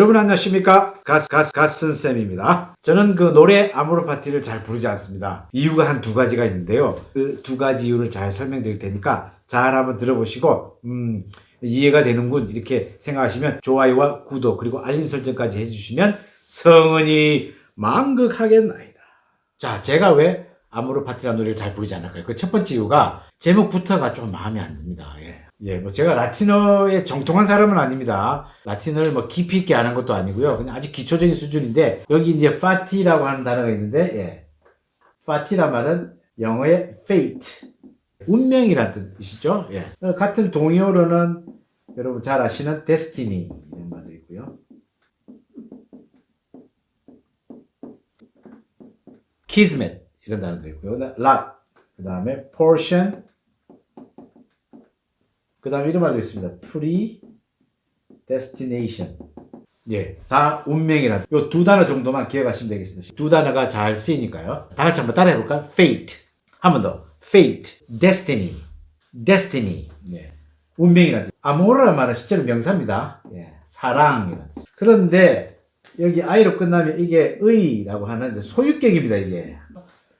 여러분 안녕하십니까? 가스 가스 가스쌤입니다. 저는 그 노래 아모르 파티를 잘 부르지 않습니다. 이유가 한 두 가지가 있는데요. 그 두 가지 이유를 잘 설명드릴 테니까 잘 한번 들어보시고 음 이해가 되는군 이렇게 생각하시면 좋아요와 구독 그리고 알림 설정까지 해주시면 성은이 망극하겠나이다. 자 제가 왜 아모르 파티라는 노래를 잘 부르지 않을까요? 그 첫 번째 이유가 제목부터가 좀 마음에 안 듭니다. 예. 예, 뭐 제가 라틴어에 정통한 사람은 아닙니다. 라틴어를 뭐 깊이 있게 아는 것도 아니고요. 그냥 아주 기초적인 수준인데 여기 이제 fati라고 하는 단어가 있는데 예. 파티란 말은 영어의 fate, 운명이라는 뜻이죠. 예. 같은 동의어로는 여러분 잘 아시는 destiny 이런 말도 있고요. kismet 이런 단어도 있고요. lot 그 다음에 portion 그 다음에 이런 말도 있습니다. predestination. 예, 다 운명이라. 요두 단어 정도만 기억하시면 되겠습니다. 두 단어가 잘 쓰이니까요. 다 같이 한번 따라해 볼까요? fate. 한 번 더. fate, destiny, destiny. 예. 운명이라는 뜻. amor라는 말은 실제로 명사입니다. 예. 사랑이라는 뜻. 그런데 여기 I로 끝나면 이게 의라고 하는 소유격입니다, 이게.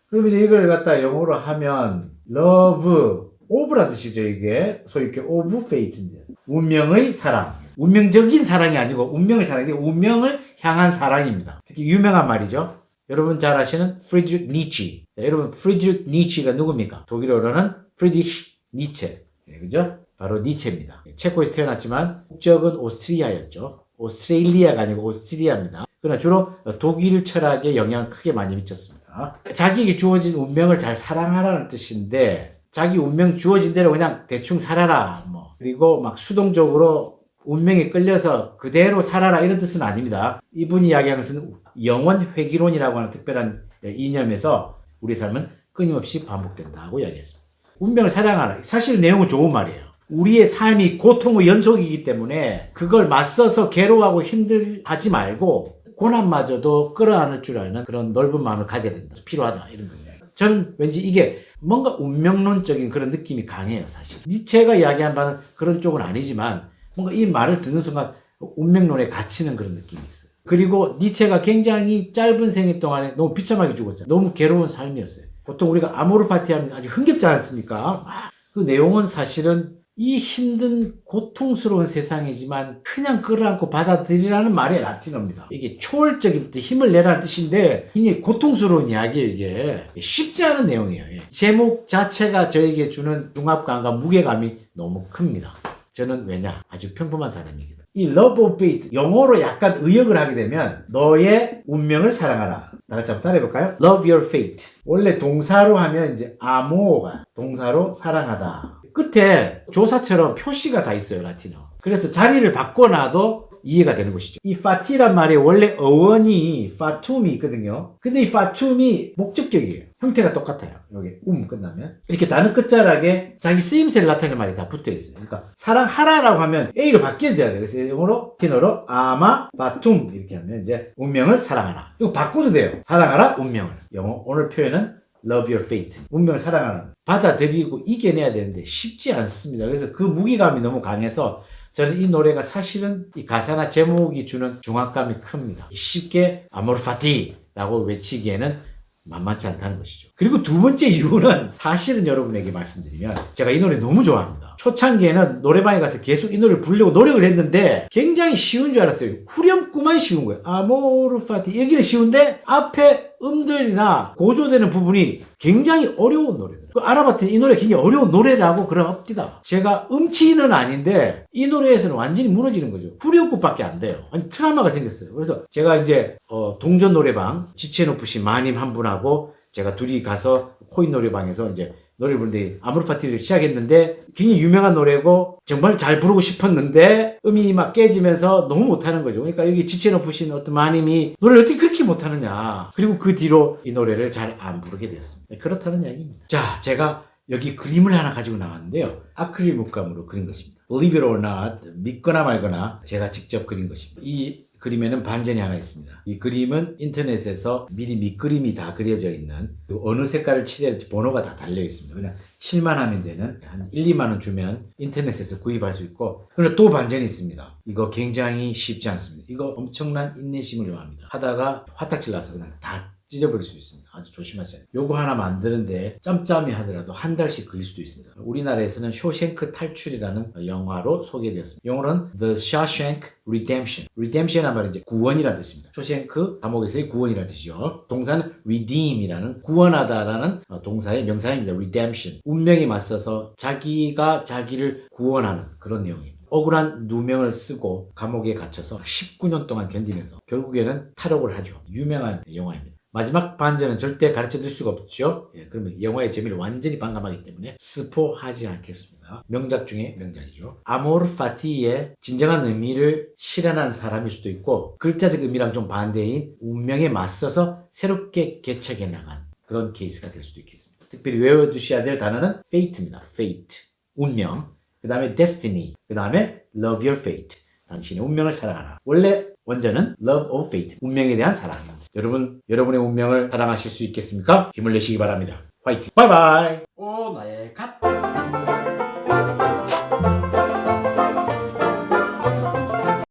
그럼 이제 이걸 갖다 영어로 하면 love, of라 뜻이죠 이게. 소위 이렇게 of fate인데. 운명의 사랑. 운명적인 사랑이 아니고 운명의 사랑이 운명을 향한 사랑입니다. 특히 유명한 말이죠. 여러분 잘 아시는 프리드리크 니치. 여러분 프리드리크 니치가 누굽니까? 독일어로는 프리드리히 니체. 네, 그죠? 바로 니체입니다. 체코에서 태어났지만 국적은 오스트리아였죠. 오스트레일리아가 아니고 오스트리아입니다. 그러나 주로 독일 철학에 영향을 크게 많이 미쳤습니다. 자기에게 주어진 운명을 잘 사랑하라는 뜻인데 자기 운명 주어진 대로 그냥 대충 살아라. 뭐. 그리고 막 수동적으로 운명에 끌려서 그대로 살아라 이런 뜻은 아닙니다. 이분이 이야기하는 것은 영원 회귀론이라고 하는 특별한 이념에서 우리 삶은 끊임없이 반복된다고 이야기했습니다. 운명을 사랑하라. 사실 내용은 좋은 말이에요. 우리의 삶이 고통의 연속이기 때문에 그걸 맞서서 괴로워하고 힘들하지 말고 고난마저도 끌어안을 줄 아는 그런 넓은 마음을 가져야 된다. 필요하다. 이런 거예요. 저는 왠지 이게 뭔가 운명론적인 그런 느낌이 강해요 사실. 니체가 이야기한 바는 그런 쪽은 아니지만 뭔가 이 말을 듣는 순간 운명론에 갇히는 그런 느낌이 있어요. 그리고 니체가 굉장히 짧은 생애 동안에 너무 비참하게 죽었잖아요. 너무 괴로운 삶이었어요. 보통 우리가 아모르 파티 하면 아주 흥겹지 않습니까? 그 내용은 사실은 이 힘든 고통스러운 세상이지만 그냥 끌어안고 받아들이라는 말이 라틴어입니다. 이게 초월적인 뜻, 힘을 내라는 뜻인데 이게 고통스러운 이야기예요. 이게 쉽지 않은 내용이에요. 예. 제목 자체가 저에게 주는 중압감과 무게감이 너무 큽니다. 저는 왜냐? 아주 평범한 사람이거든. 이 love of fate 영어로 약간 의역을 하게 되면 너의 운명을 사랑하라. 다 같이 한번 따라해볼까요? love your fate. 원래 동사로 하면 이제 아모가 동사로 사랑하다. 끝에 조사처럼 표시가 다 있어요 라틴어. 그래서 자리를 바꿔놔도 이해가 되는 것이죠. 이 파티란 말에 원래 어원이 파툼이 있거든요. 근데 이 파툼이 목적격이에요. 형태가 똑같아요. 여기 음 끝나면. 이렇게 단어 끝자락에 자기 쓰임새를 나타내는 말이 다 붙어 있어요. 그러니까 사랑하라라고 하면 A로 바뀌어져야 돼요. 그래서 영어로 티너로 아마 파툼 이렇게 하면 이제 운명을 사랑하라. 이거 바꿔도 돼요. 사랑하라 운명을. 영어 오늘 표현은 love your fate. 운명을 사랑하는. 받아들이고 이겨내야 되는데 쉽지 않습니다. 그래서 그 무기감이 너무 강해서 저는 이 노래가 사실은 이 가사나 제목이 주는 중압감이 큽니다. 쉽게 아모르파티 라고 외치기에는 만만치 않다는 것이죠. 그리고 두 번째 이유는 사실은 여러분에게 말씀드리면 제가 이 노래 너무 좋아합니다. 초창기에는 노래방에 가서 계속 이 노래를 부르려고 노력을 했는데 굉장히 쉬운 줄 알았어요. 후렴구만 쉬운 거예요. 아모르파티 여기는 쉬운데 앞에 음들이나 고조되는 부분이 굉장히 어려운 노래들. 그 알아봤더니 이 노래 굉장히 어려운 노래라고 그러옵니다. 제가 음치는 아닌데 이 노래에서는 완전히 무너지는 거죠. 후렴구밖에 안 돼요. 아니 트라우마가 생겼어요. 그래서 제가 이제 어, 동전 노래방 지체노프시 마님 한 분하고 제가 둘이 가서 코인 노래방에서 이제 노래 부르는데 아무르 파티를 시작했는데 굉장히 유명한 노래고 정말 잘 부르고 싶었는데 음이 막 깨지면서 너무 못하는 거죠. 그러니까 여기 지체높으신 어떤 마님이 노래를 어떻게 그렇게 못하느냐. 그리고 그 뒤로 이 노래를 잘 안 부르게 되었습니다. 네, 그렇다는 이야기입니다. 자, 제가 여기 그림을 하나 가지고 나왔는데요. 아크릴 물감으로 그린 것입니다. Believe it or not, 믿거나 말거나 제가 직접 그린 것입니다. 이 그림에는 반전이 하나 있습니다. 이 그림은 인터넷에서 미리 밑그림이 다 그려져 있는 그 어느 색깔을 칠해야 할지 번호가 다 달려 있습니다. 그냥 칠만 하면 되는 한 1, 2만 원 주면 인터넷에서 구입할 수 있고 그리고 또 반전이 있습니다. 이거 굉장히 쉽지 않습니다. 이거 엄청난 인내심을 요합니다. 하다가 화딱질 나서 그냥 다 찢어버릴 수 있습니다. 아주 조심하세요. 요거 하나 만드는데 짬짬이 하더라도 한 달씩 걸릴 수도 있습니다. 우리나라에서는 쇼생크 탈출이라는 영화로 소개되었습니다. 영어는 The Shawshank Redemption. Redemption이란 말은 이제 구원이라는 뜻입니다. 쇼생크 감옥에서의 구원이라는 뜻이죠. 동사는 redeem이라는 구원하다라는 어, 동사의 명사입니다. redemption. 운명에 맞서서 자기가 자기를 구원하는 그런 내용입니다. 억울한 누명을 쓰고 감옥에 갇혀서 19년 동안 견디면서 결국에는 탈옥을 하죠. 유명한 영화입니다. 마지막 반전은 절대 가르쳐 드릴 수가 없죠. 예, 그러면 영화의 재미를 완전히 반감하기 때문에 스포하지 않겠습니다. 명작 중에 명작이죠. 아모르 파티의 진정한 의미를 실현한 사람일 수도 있고 글자적 의미랑 좀 반대인 운명에 맞서서 새롭게 개척해 나간 그런 케이스가 될 수도 있겠습니다. 특별히 외워두셔야 될 단어는 fate입니다. fate. 운명. 그 다음에 destiny. 그 다음에 love your fate. 당신의 운명을 사랑하라. 원래 원전은 love of fate. 운명에 대한 사랑입니다. 여러분, 여러분의 운명을 사랑하실 수 있겠습니까? 힘을 내시기 바랍니다. 화이팅! 바이바이! 오, 나의